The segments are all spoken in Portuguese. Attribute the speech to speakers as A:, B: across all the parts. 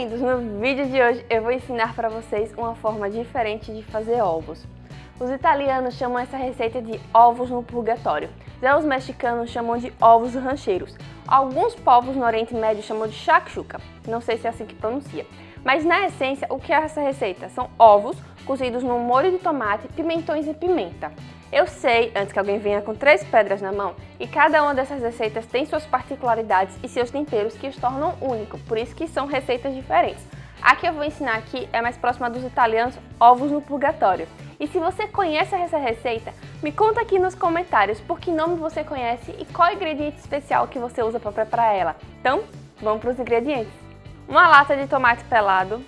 A: lindos! No vídeo de hoje eu vou ensinar para vocês uma forma diferente de fazer ovos. Os italianos chamam essa receita de ovos no purgatório. Já os mexicanos chamam de ovos rancheiros. Alguns povos no Oriente Médio chamam de shakshuka, não sei se é assim que pronuncia. Mas na essência, o que é essa receita? São ovos cozidos no molho de tomate, pimentões e pimenta. Eu sei, antes que alguém venha com três pedras na mão, e cada uma dessas receitas tem suas particularidades e seus temperos que os tornam único, por isso que são receitas diferentes. A que eu vou ensinar aqui é mais próxima dos italianos, ovos no purgatório. E se você conhece essa receita, me conta aqui nos comentários por que nome você conhece e qual ingrediente especial que você usa para preparar ela. Então, vamos para os ingredientes. Uma lata de tomate pelado,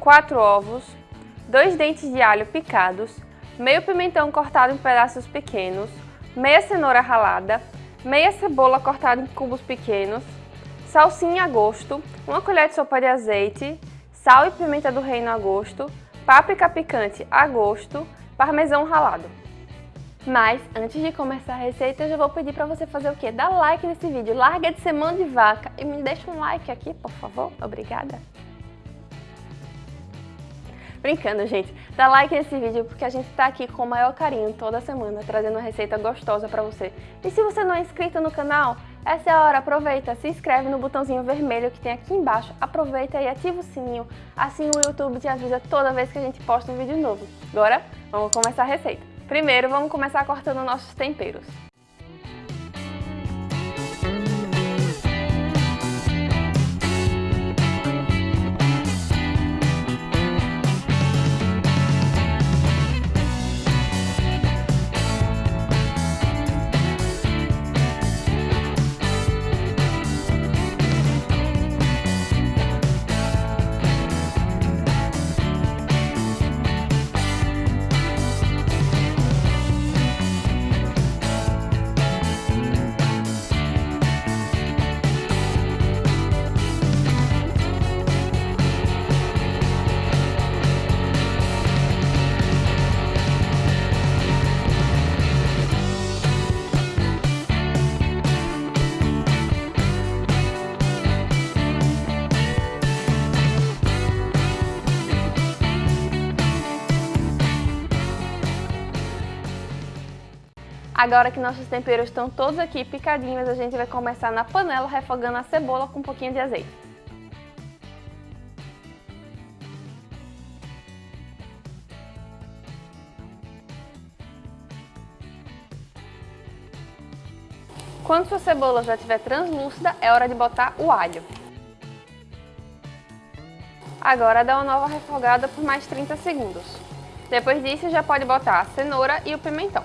A: 4 ovos, 2 dentes de alho picados, meio pimentão cortado em pedaços pequenos, meia cenoura ralada, meia cebola cortada em cubos pequenos, salsinha a gosto, uma colher de sopa de azeite, sal e pimenta do reino a gosto, páprica picante a gosto, parmesão ralado. Mas, antes de começar a receita, eu já vou pedir para você fazer o quê? Dá like nesse vídeo, larga de mão de vaca e me deixa um like aqui, por favor. Obrigada. Brincando, gente. Dá like nesse vídeo porque a gente tá aqui com o maior carinho toda semana, trazendo uma receita gostosa para você. E se você não é inscrito no canal, essa é a hora, aproveita, se inscreve no botãozinho vermelho que tem aqui embaixo, aproveita e ativa o sininho, assim o YouTube te avisa toda vez que a gente posta um vídeo novo. Agora, vamos começar a receita. Primeiro, vamos começar cortando nossos temperos. Agora que nossos temperos estão todos aqui picadinhos, a gente vai começar na panela refogando a cebola com um pouquinho de azeite. Quando sua cebola já estiver translúcida, é hora de botar o alho. Agora dá uma nova refogada por mais 30 segundos. Depois disso, já pode botar a cenoura e o pimentão.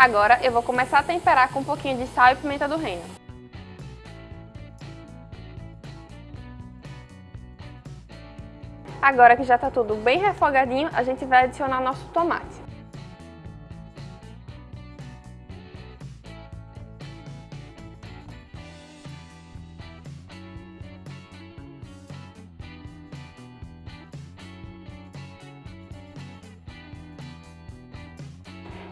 A: Agora eu vou começar a temperar com um pouquinho de sal e pimenta do reino. Agora que já está tudo bem refogadinho, a gente vai adicionar nosso tomate.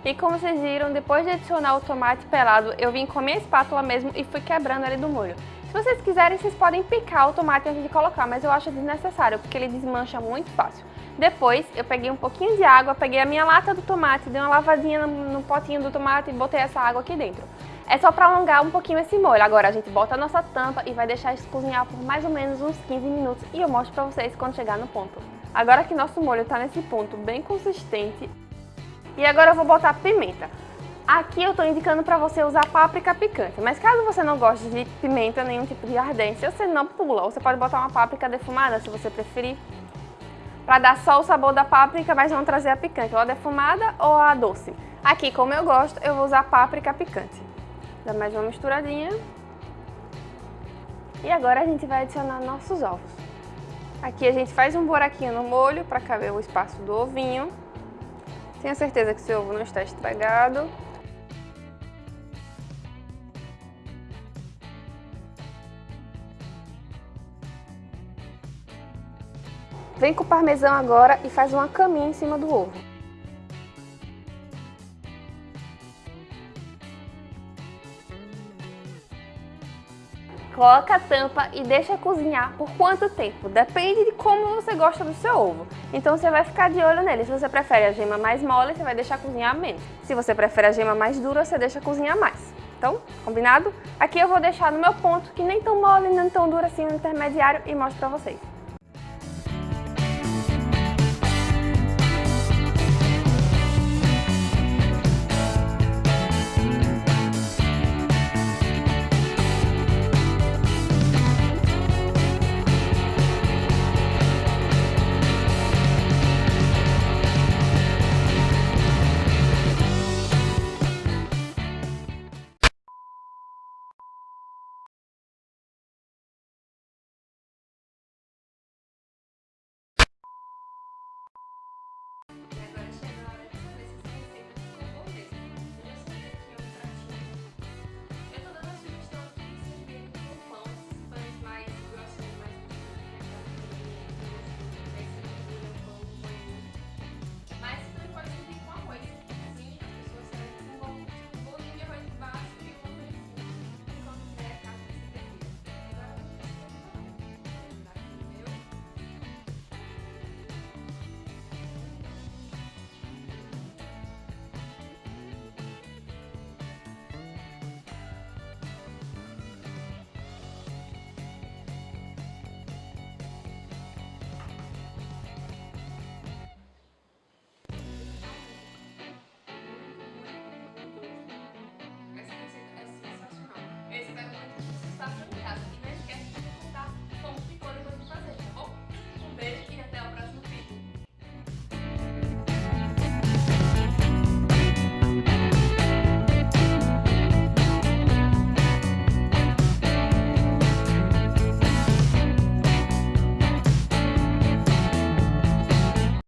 A: E como vocês viram, depois de adicionar o tomate pelado, eu vim com a minha espátula mesmo e fui quebrando ele do molho. Se vocês quiserem, vocês podem picar o tomate antes de colocar, mas eu acho desnecessário, porque ele desmancha muito fácil. Depois, eu peguei um pouquinho de água, peguei a minha lata do tomate, dei uma lavadinha no, potinho do tomate e botei essa água aqui dentro. É só para alongar um pouquinho esse molho. Agora a gente bota a nossa tampa e vai deixar isso cozinhar por mais ou menos uns 15 minutos e eu mostro para vocês quando chegar no ponto. Agora que nosso molho está nesse ponto bem consistente, e agora eu vou botar pimenta. Aqui eu estou indicando para você usar páprica picante, mas caso você não goste de pimenta, nenhum tipo de ardência, você não pula. Você pode botar uma páprica defumada, se você preferir, para dar só o sabor da páprica, mas não trazer a picante, ou a defumada ou a doce. Aqui, como eu gosto, eu vou usar páprica picante. Dá mais uma misturadinha. E agora a gente vai adicionar nossos ovos. Aqui a gente faz um buraquinho no molho para caber o espaço do ovinho. Tenha certeza que seu ovo não está estragado. Vem com o parmesão agora e faz uma caminha em cima do ovo. Coloca a tampa e deixa cozinhar por quanto tempo? Depende de como você gosta do seu ovo. Então você vai ficar de olho nele. Se você prefere a gema mais mole, você vai deixar cozinhar menos. Se você prefere a gema mais dura, você deixa cozinhar mais. Então, combinado? Aqui eu vou deixar no meu ponto, que nem tão mole, nem tão duro assim, no intermediário, e mostro pra vocês.